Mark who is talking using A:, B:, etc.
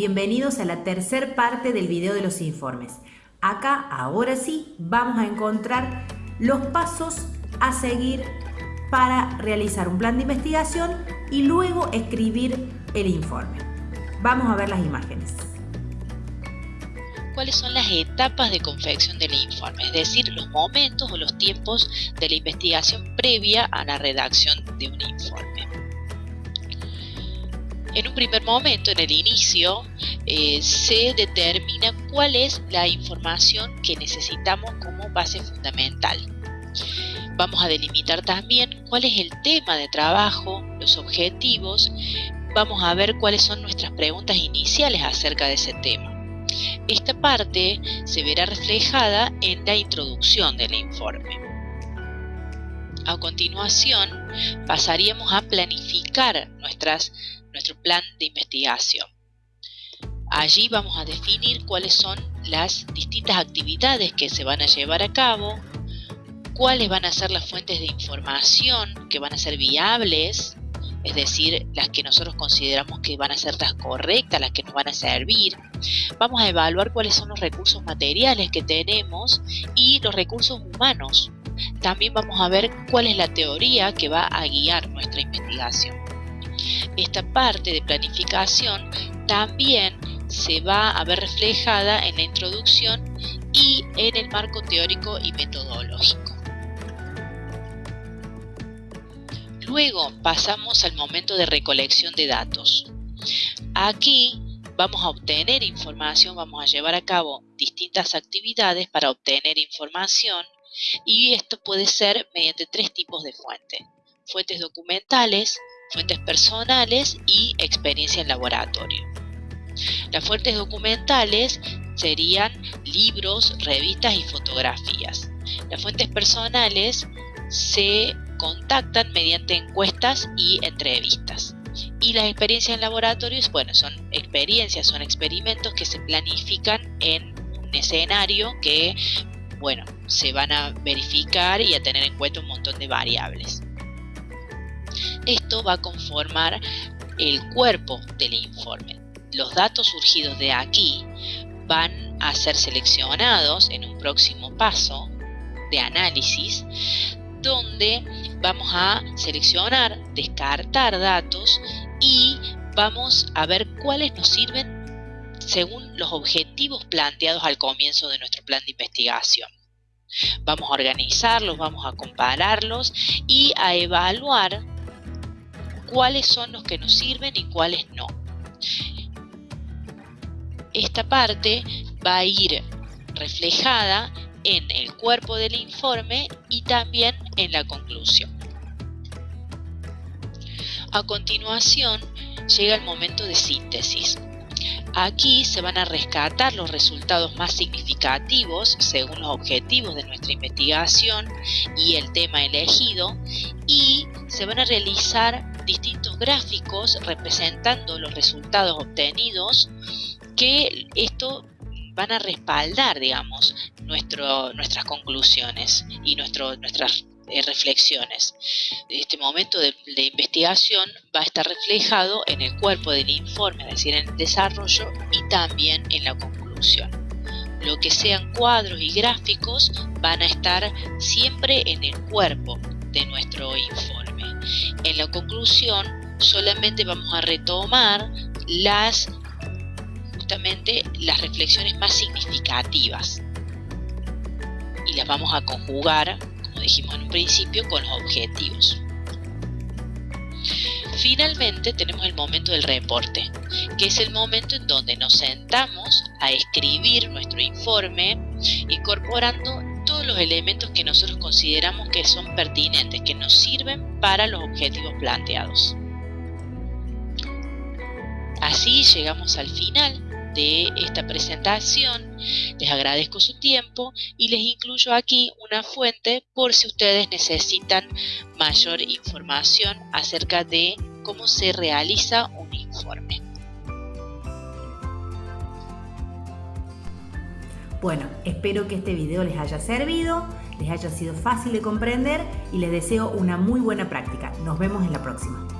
A: bienvenidos a la tercer parte del video de los informes. Acá, ahora sí, vamos a encontrar los pasos a seguir para realizar un plan de investigación y luego escribir el informe. Vamos a ver las imágenes.
B: ¿Cuáles son las etapas de confección del informe? Es decir, los momentos o los tiempos de la investigación previa a la redacción de un informe. En un primer momento, en el inicio, eh, se determina cuál es la información que necesitamos como base fundamental. Vamos a delimitar también cuál es el tema de trabajo, los objetivos, vamos a ver cuáles son nuestras preguntas iniciales acerca de ese tema. Esta parte se verá reflejada en la introducción del informe. A continuación, pasaríamos a planificar nuestro plan de investigación. Allí vamos a definir cuáles son las distintas actividades que se van a llevar a cabo, cuáles van a ser las fuentes de información que van a ser viables, es decir, las que nosotros consideramos que van a ser las correctas, las que nos van a servir. Vamos a evaluar cuáles son los recursos materiales que tenemos y los recursos humanos. También vamos a ver cuál es la teoría que va a guiar nuestra investigación. Esta parte de planificación también se va a ver reflejada en la introducción y en el marco teórico y metodológico. Luego pasamos al momento de recolección de datos. Aquí vamos a obtener información, vamos a llevar a cabo distintas actividades para obtener información y esto puede ser mediante tres tipos de fuentes. Fuentes documentales, fuentes personales y experiencia en laboratorio. Las fuentes documentales serían libros, revistas y fotografías. Las fuentes personales se contactan mediante encuestas y entrevistas. Y las experiencias en laboratorios, bueno, son experiencias, son experimentos que se planifican en un escenario que, bueno, se van a verificar y a tener en cuenta un montón de variables. Esto va a conformar el cuerpo del informe. Los datos surgidos de aquí van a ser seleccionados en un próximo paso de análisis donde vamos a seleccionar, descartar datos y vamos a ver cuáles nos sirven según los objetivos planteados al comienzo de nuestro plan de investigación. Vamos a organizarlos, vamos a compararlos y a evaluar cuáles son los que nos sirven y cuáles no. Esta parte va a ir reflejada en el cuerpo del informe y también en la conclusión. A continuación llega el momento de síntesis. Aquí se van a rescatar los resultados más significativos según los objetivos de nuestra investigación y el tema elegido y se van a realizar distintos gráficos representando los resultados obtenidos que esto van a respaldar, digamos, nuestras conclusiones y nuestro, nuestras reflexiones. Este momento de, de, investigación va a estar reflejado en el cuerpo del informe, es decir, en el desarrollo y también en la conclusión. Lo que sean cuadros y gráficos van a estar siempre en el cuerpo de nuestro informe. En la conclusión solamente vamos a retomar las las reflexiones más significativas y las vamos a conjugar, dijimos en un principio, con los objetivos. Finalmente tenemos el momento del reporte, que es el momento en donde nos sentamos a escribir nuestro informe incorporando todos los elementos que nosotros consideramos que son pertinentes, que nos sirven para los objetivos planteados. Así llegamos al final de esta presentación. Les agradezco su tiempo y les incluyo aquí una fuente por si ustedes necesitan mayor información acerca de cómo se realiza un informe.
A: Bueno, espero que este video les haya servido, les haya sido fácil de comprender y les deseo una muy buena práctica. Nos vemos en la próxima.